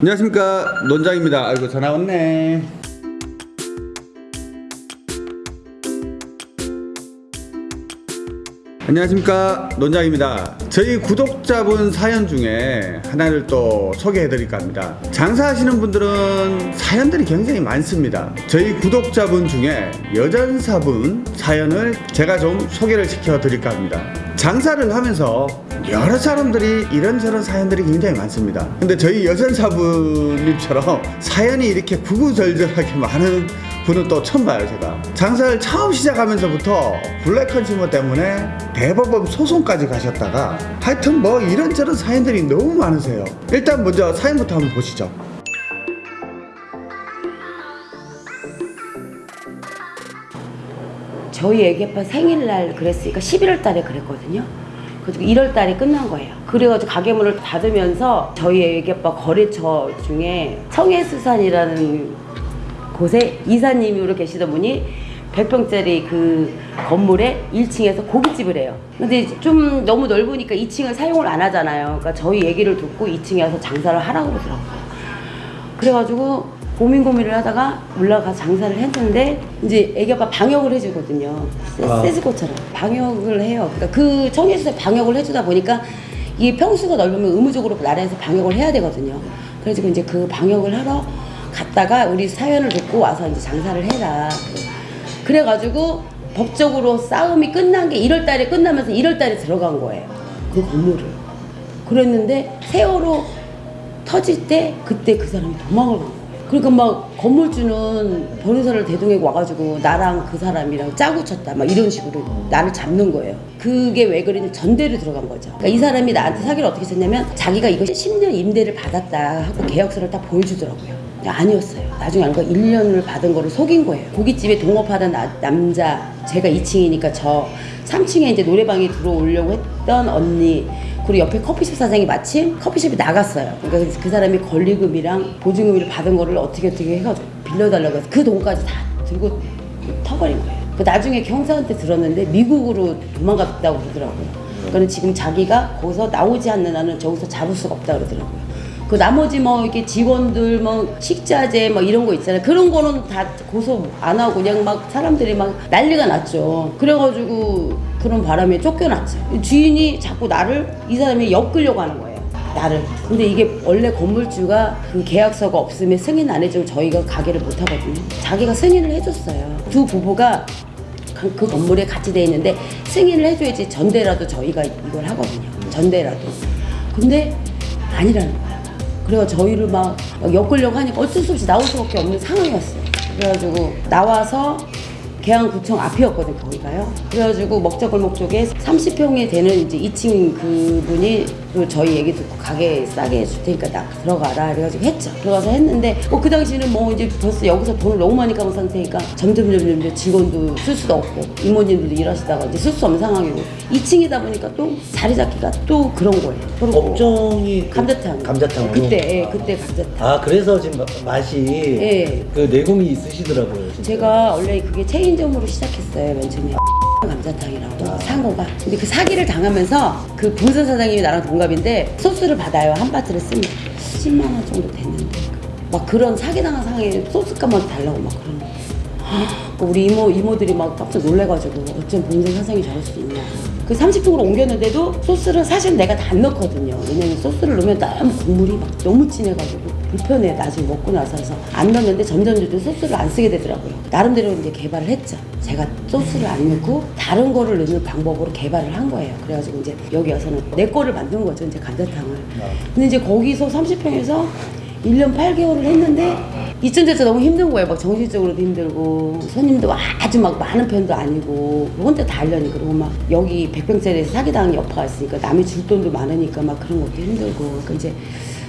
안녕하십니까. 논장입니다. 아이고 전화 왔네. 안녕하십니까. 논장입니다. 저희 구독자분 사연 중에 하나를 또 소개해 드릴까 합니다. 장사하시는 분들은 사연들이 굉장히 많습니다. 저희 구독자분 중에 여전사분 사연을 제가 좀 소개를 시켜 드릴까 합니다. 장사를 하면서 여러 사람들이 이런저런 사연들이 굉장히 많습니다. 근데 저희 여전사부님처럼 사연이 이렇게 구구절절하게 많은 분은 또 처음 봐요 제가. 장사를 처음 시작하면서부터 블랙 컨슈머 때문에 대법원 소송까지 가셨다가 하여튼 뭐 이런저런 사연들이 너무 많으세요. 일단 먼저 사연부터 한번 보시죠. 저희 애기 아빠 생일날 그랬으니까 11월 달에 그랬거든요. 그래서 1월 달에 끝난 거예요. 그래가지고 가게문을 닫으면서 저희 애기 아빠 거래처 중에 청해수산이라는 곳에 이사님으로 계시던 분이 100평짜리 그 건물에 1층에서 고깃집을 해요. 근데 좀 너무 넓으니까 2층을 사용을 안 하잖아요. 그러니까 저희 얘기를 듣고 2층에 와서 장사를 하라고 그러더라고요. 그래가지고 고민 고민을 하다가 올라가 장사를 했는데 이제 애기 아빠 방역을 해주거든요. 아. 세스코처럼 방역을 해요. 그러니까 그 청해수에 방역을 해주다 보니까 이게 평수가 넓으면 의무적으로 나라에서 방역을 해야 되거든요. 그래서 이제 그 방역을 하러 갔다가 우리 사연을 듣고 와서 이제 장사를 해라. 그래가지고 법적으로 싸움이 끝난 게 1월 달에 끝나면서 1월 달에 들어간 거예요. 그 건물을. 그랬는데 세월호 터질 때 그때 그 사람이 도망을 간 거예요. 그러니까 막 건물주는 변호사를 대동하고 와가지고 나랑 그 사람이랑 짜고 쳤다 막 이런 식으로 나를 잡는 거예요. 그게 왜 그러냐면 전대로 들어간 거죠. 그러니까 이 사람이 나한테 사기를 어떻게 쳤냐면 자기가 이거 10년 임대를 받았다 하고 계약서를 딱 보여주더라고요. 아니었어요. 나중에 알고 1년을 받은 거를 속인 거예요. 고깃집에 동업하던 나- 남자, 제가 2층이니까 저 3층에 이제 노래방에 들어오려고 했던 언니, 그리고 옆에 커피숍 사장이 마침 커피숍에 나갔어요. 그러니까 그 사람이 권리금이랑 보증금을 받은 거를 어떻게 어떻게 해가지고 빌려달라고 해서 그 돈까지 다 들고 터버린 거예요. 그 나중에 경사한테 들었는데 미국으로 도망갔다고 그러더라고요. 그러니까 지금 자기가 거기서 나오지 않는 한은 저기서 잡을 수가 없다 그러더라고요. 그 나머지 뭐 이렇게 직원들 뭐 식자재 뭐 이런 거 있잖아요. 그런 거는 다 고소 안 하고 그냥 막 사람들이 막 난리가 났죠. 그래가지고 그런 바람에 쫓겨났죠. 주인이 자꾸 나를 이 사람이 엮으려고 하는 거예요. 나를. 근데 이게 원래 건물주가 그 계약서가 없으면 승인 안 해주면 저희가 가게를 못 하거든요. 자기가 승인을 해줬어요. 두 부부가 그- 그 건물에 같이 돼 있는데 승인을 해줘야지 전대라도 저희가 이걸 하거든요. 전대라도. 근데 아니라는 거야. 그래서 저희를 막, 막 엮으려고 하니까 어쩔 수 없이 나올 수밖에 없는 상황이었어요. 그래가지고 나와서 계양구청 앞이었거든 거기가요. 그래가지고 먹자골목 쪽에 30평이 되는 이제 2층 그분이 또 저희 얘기 듣고 가게 싸게 해줄 테니까 나 들어가라 그래가지고 했죠. 들어가서 했는데 뭐 그 당시는 뭐 이제 벌써 여기서 돈을 너무 많이 까본 상태니까 점점 점점 이제 직원도 쓸 수도 없고 이모님들도 일하시다가 이제 쓸 수 없는 상황이고 2층이다 보니까 또 자리 잡기가 또 그런 거예요. 업종이 그 감자탕. 감자탕으로? 그때 예, 그때 감자탕. 아 그래서 지금 마- 맛이 예. 그 내공이 있으시더라고요. 진짜. 제가 원래 그게 체인점으로 시작했어요 맨 처음에 감자탕이라고 상호가. 근데 그 사기를 당하면서 그 본사 사장님이 나랑 동갑인데 소스를 받아요. 한 바트를 쓰면 10만 원 정도 됐는데. 막 그런 사기 당한 상황에 소스값만 달라고 막 그러는 거예요. 그 우리 이모 이모들이 막 깜짝 놀래가지고 어쩜 본사 사장이 저럴 수 있냐. 그 30평으로 옮겼는데도 소스를 사실 내가 다안 넣거든요. 왜냐면 소스를 넣으면 너무 국물이 막 너무 진해가지고 불편해 나중에 먹고 나서 해서 안 넣었는데 점점 점점 소스를 안 쓰게 되더라고요. 나름대로 이제 개발을 했죠. 제가 소스를 안 넣고 다른 거를 넣는 방법으로 개발을 한 거예요. 그래가지고 이제 여기 와서는 내 거를 만든 거죠 이제 감자탕을. 근데 이제 거기서 30평에서 1년 8개월을 했는데 돼서 너무 힘든 거예요. 막 정신적으로도 힘들고 손님도 아주 막 많은 편도 아니고 혼자 다 하려니 그리고 막 여기 100평짜리에서 사기당한 여파가 있으니까 남이 줄 돈도 많으니까 막 그런 것도 힘들고. 그러니까 이제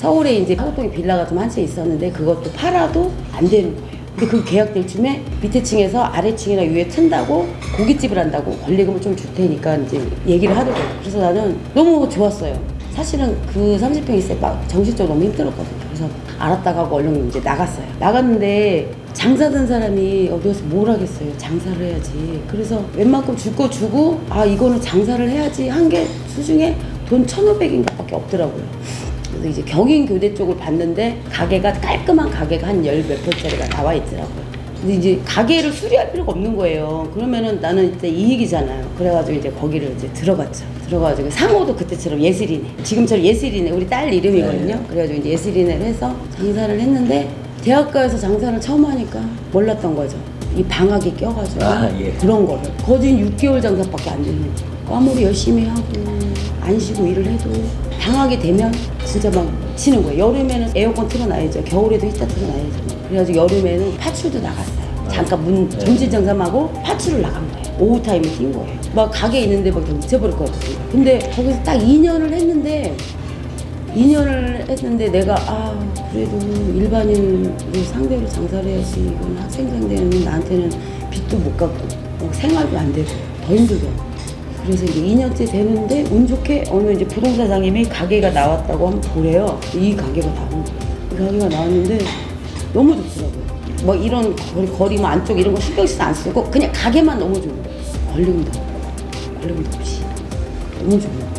서울에 이제 하곡동에 빌라가 좀 한 채 있었는데 그것도 팔아도 안 되는 거예요. 근데 그 계약될 쯤에 밑에 층에서 아래 층이나 위에 튼다고 고깃집을 한다고 권리금을 좀 줄 테니까 이제 얘기를 하더라고요. 그래서 나는 너무 좋았어요. 사실은 그 30평 있을 때막 정신적으로 너무 힘들었거든요. 그래서 알았다가 하고 얼른 이제 나갔어요. 나갔는데 장사든 사람이 어디 가서 뭘 하겠어요. 장사를 해야지. 그래서 웬만큼 줄 거 주고 아 이거는 장사를 해야지 한 게 수중에 돈 1,500인가 밖에 없더라고요. 그래서 이제 경인 교대 쪽을 봤는데 가게가 깔끔한 가게가 한 열 몇 평짜리가 나와 있더라고요. 근데 이제 가게를 수리할 필요가 없는 거예요. 그러면은 나는 이제 이익이잖아요. 그래가지고 이제 거기를 이제 들어갔죠. 들어가지고 상호도 그때처럼 예슬이네. 지금처럼 예슬이네. 우리 딸 이름이거든요. 네. 그래가지고 이제 예슬이네를 해서 장사를 했는데 대학가에서 장사를 처음 하니까 몰랐던 거죠. 이 방학이 껴가지고 아, 예. 그런 거를 거진 6개월 장사밖에 안 되는 거예요. 아무리 열심히 하고 안 쉬고 일을 해도 방학이 되면 진짜 막 치는 거예요. 여름에는 에어컨 틀어놔야죠. 겨울에도 히터 틀어놔야죠. 그래가지고 여름에는 파출도 나갔어요. 잠깐 문 네. 점심 장사하고 파출을 나간 거예요. 오후 타임에 뛴 거예요. 막 가게 있는데 막 미쳐버릴 것 같아요. 근데 거기서 딱 2년을 했는데 2년을 했는데 내가 아 그래도 일반인을 상대로 장사를 해야지 이건 학생 상대는 나한테는 빚도 못 갚고 어, 생활도 안 되고 더 힘들더라고 그래서 이제 2년째 되는데 운 좋게 어느 이제 부동산 사장님이 가게가 나왔다고 한번 보래요. 이 가게가 나온 거예요. 이 가게가 나왔는데 너무 좋더라고요. 뭐 이런 거리, 거리 뭐 안쪽 이런 거 신경 쓰안 쓰고 그냥 가게만 너무 좋은 거예요. 걸림도 걸림도 없이. 너무 거예요.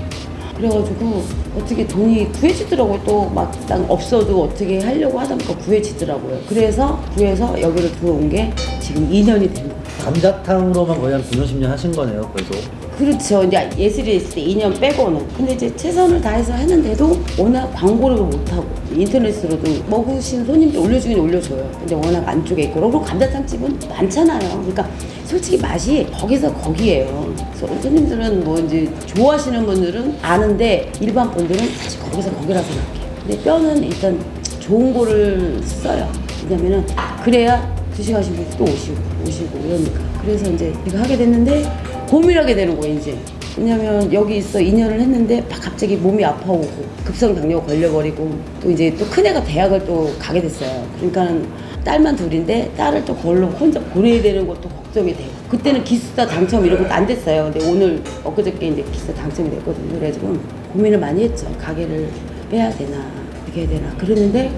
그래가지고 어떻게 돈이 구해지더라고요. 또 막상 없어도 어떻게 하려고 하다 보니까 구해지더라고요. 그래서 구해서 여기를 들어온 게 지금 2년이 된 거예요. 감자탕으로만 거의 한 9년 10년 하신 거네요 계속 그렇죠. 이제 예술에 있을 때 2년 빼고는. 근데 이제 최선을 다해서 했는데도 워낙 광고를 못하고 인터넷으로도 먹으신 손님들 올려주긴 올려줘요. 근데 워낙 안쪽에 있고 그리고 감자탕집은 많잖아요. 그러니까 솔직히 맛이 거기서 거기예요. 그래서 손님들은 뭐 이제 좋아하시는 분들은 아는데 일반 분들은 사실 거기서 거기라 생각해요. 근데 뼈는 일단 좋은 거를 써요. 왜냐면은 그래야 드시가신 분들 또 오시고 오시고 이러니까 그래서 이제 이거 하게 됐는데 고민하게 되는 거예요 이제. 왜냐면 여기 있어 2년을 했는데 막 갑자기 몸이 아파오고 급성 당뇨 걸려버리고 또 이제 또 큰애가 대학을 또 가게 됐어요. 그러니까 딸만 둘인데 딸을 또 걸로 혼자 보내야 되는 것도 걱정이 돼요. 그때는 기숙사 당첨 이런 것도 안 됐어요. 근데 오늘 엊그저께 이제 기숙사 당첨이 됐거든요. 그래가지고 고민을 많이 했죠. 가게를 빼야 되나 어떻게 해야 되나. 그랬는데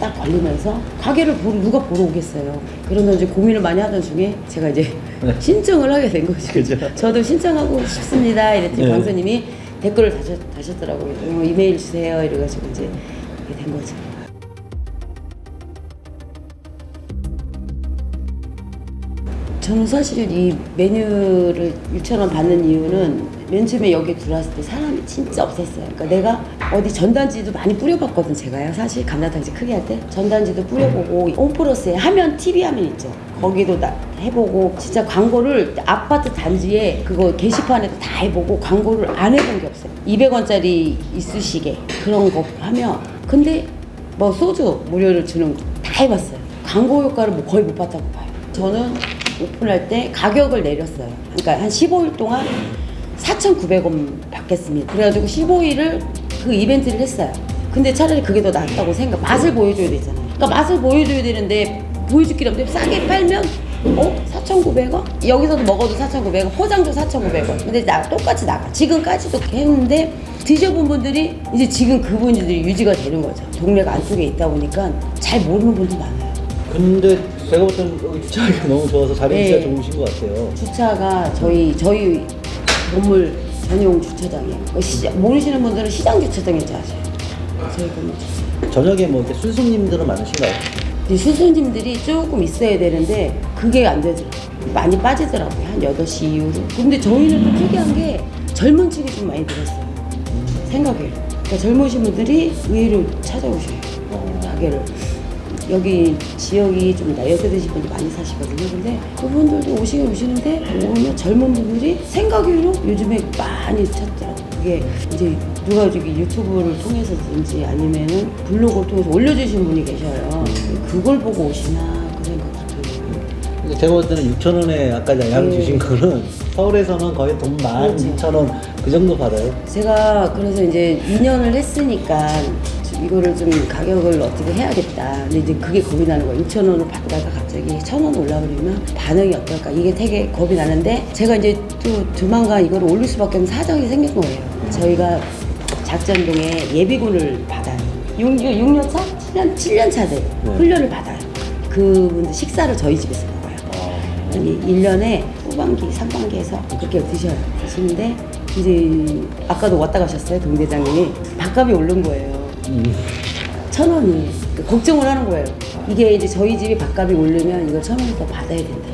딱 걸리면서 가게를 보러 누가 보러 오겠어요. 그러면 이제 고민을 많이 하던 중에 제가 이제 네. 신청을 하게 된 거죠. 그죠. 저도 신청하고 싶습니다. 이랬더니 네. 강사님이 댓글을 다셨, 다셨더라고요. 어, 이메일 주세요. 이래가지고 이제 된 거죠. 저는 사실은 이 메뉴를 6,000원 받는 이유는 맨 처음에 여기 들어왔을 때 사람이 진짜 없었어요. 그러니까 내가 어디 전단지도 많이 뿌려봤거든, 제가요. 사실 감자탕집 크게 할 때. 전단지도 뿌려보고, 홈플러스에 화면, TV 화면 있죠. 거기도 다 해보고, 진짜 광고를 아파트 단지에 그거 게시판에도 다 해보고, 광고를 안 해본 게 없어요. 200원짜리 이쑤시개, 그런 거 하면. 근데 뭐 소주 무료로 주는 거 다 해봤어요. 광고 효과를 뭐 거의 못 봤다고 봐요. 저는 오픈할 때 가격을 내렸어요. 그러니까 한 15일 동안 4,900원 받겠습니다. 그래가지고 15일을 그 이벤트를 했어요. 근데 차라리 그게 더 낫다고 생각. 맛을 보여줘야 되잖아요. 그러니까 맛을 보여줘야 되는데 보여줄 게 없는데 싸게 팔면 어? 4,900원? 여기서도 먹어도 4,900원, 포장도 4,900원. 근데 나 똑같이 나가. 지금까지도 했는데 드셔본 분들이 이제 지금 그분들이 유지가 되는 거죠. 동네가 안쪽에 있다 보니까 잘 모르는 분도 많아요. 근데 제가 볼 때는 여기 주차하기가 너무 좋아서 자리가 네. 진짜 좋으신 것 같아요 주차가 저희 저희 건물 전용 주차장이에요. 그 시장, 모르시는 분들은 시장 주차장인지 아세요? 저희 건물 주차장. 저녁에 뭐 이렇게 순손님들은 많으신가요? 근데 수선님들이 조금 있어야 되는데 그게 안 되더라고요. 많이 빠지더라고요. 한 8시 이후로. 근데 저희는 또 특이한 게 젊은 층이 좀 많이 들었어요. 생각해요. 그러니까 젊으신 분들이 의외로 찾아오셔요. 가게를. 여기 지역이 좀 나이 드신 분들 많이 사시거든요. 근데 그분들도 오시긴 오시는데 오히려 젊은 분들이 생각 외로 요즘에 많이 찾더라고요. 그게 이제 누가 저기 유튜브를 통해서든지 아니면은 블로그를 통해서 올려주신 분이 계셔요. 그걸 보고 오시나 그. 근데 제가 볼 때는 6천 원에 아까 양 네. 주신 거는 서울에서는 거의 돈만 그렇죠. 2천 원 그 정도 받아요. 제가 그래서 이제 2년을 했으니까 좀 이거를 좀 가격을 어떻게 해야겠다. 근데 이제 그게 겁이 나는 거예요. 6천 원을 받다가 갑자기 1천 원 올라버리면 반응이 어떨까. 이게 되게 겁이 나는데 제가 이제 또 조만간 이거를 올릴 수밖에 없는 사정이 생긴 거예요. 저희가 작전동에 예비군을 받아요. 6, 6년 차? 7년, 7년 차들 네. 훈련을 받아요. 그분들 식사를 저희 집에서 먹어요. 아니 1년에 후반기, 상반기에서 그렇게 드셔요. 드시는데 이제 아까도 왔다 가셨어요 동대장님이 밥값이 오른 거예요. 천 원이 그 걱정을 하는 거예요. 이게 이제 저희 집이 밥값이 오르면 이걸 천 원을 더 받아야 된다.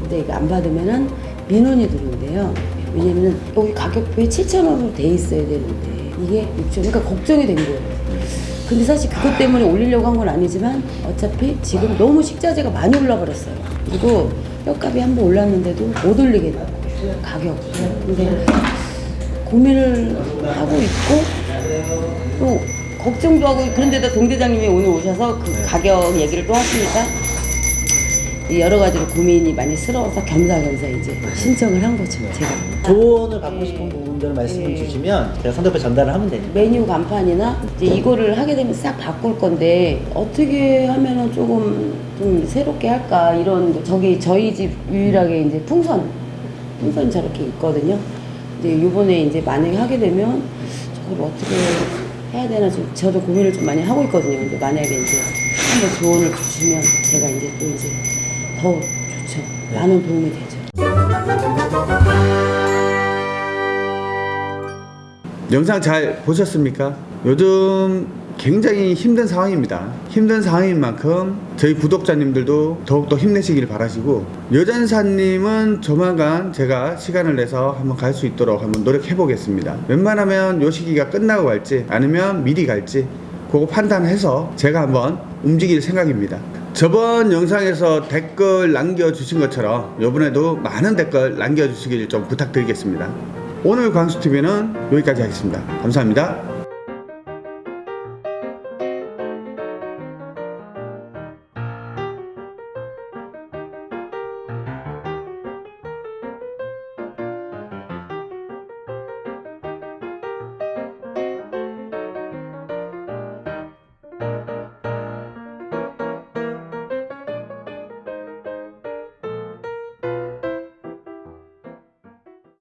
근데 이거 안 받으면은 민원이 들어온대요. 왜냐면은 여기 가격표에 7천 원으로 돼 있어야 되는데 이게 6천 그러니까 걱정이 된 거예요. 근데 사실 그것 때문에 올리려고 한 건 아니지만 어차피 지금 너무 식자재가 많이 올라 버렸어요. 그리고 뼈값이 한 번 올랐는데도 못 올리겠다 가격. 근데 고민을 하고 있고 또 걱정도 하고 그런데도 동대장님이 오늘 오셔서 그 가격 얘기를 또 하시니까 이 여러 가지로 고민이 많이 스러워서 겸사겸사 이제 신청을 한 거죠 제가. 조언을 받고 싶은 부분들을 말씀을 네. 주시면 제가 상대편 전달을 하면 되니까. 메뉴 간판이나 이제 이거를 하게 되면 싹 바꿀 건데 어떻게 하면은 조금 좀 새롭게 할까? 이런 저기 저희 집 유일하게 이제 풍선 풍선이 저렇게 있거든요. 근데 요번에 이제 만약에 하게 되면 저걸 어떻게 해야 되나 좀 저도 고민을 좀 많이 하고 있거든요. 근데 만약에 이제 한번 조언을 주시면 제가 이제 또 이제 더 좋죠. 많은 도움이 되죠. 영상 잘 보셨습니까? 요즘 굉장히 힘든 상황입니다. 힘든 상황인 만큼 저희 구독자님들도 더욱더 힘내시길 바라시고 여전사님은 조만간 제가 시간을 내서 한번 갈 수 있도록 한번 노력해 보겠습니다. 웬만하면 요 시기가 끝나고 갈지 아니면 미리 갈지 그거 판단해서 제가 한번 움직일 생각입니다. 저번 영상에서 댓글 남겨주신 것처럼 이번에도 많은 댓글 남겨주시길 좀 부탁드리겠습니다. 오늘 광수TV는 여기까지 하겠습니다. 감사합니다.